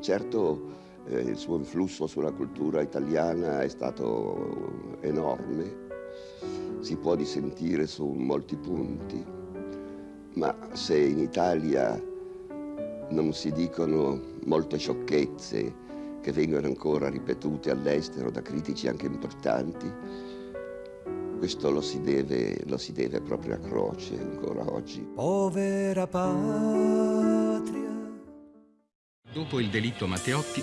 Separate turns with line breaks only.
certo eh, il suo influsso sulla cultura italiana è stato enorme, si può dissentire su molti punti, ma se in Italia non si dicono molte sciocchezze che vengono ancora ripetute all'estero da critici anche importanti, questo lo si, deve, lo si deve proprio a Croce ancora oggi.
Povera patria.
Dopo il delitto Matteotti,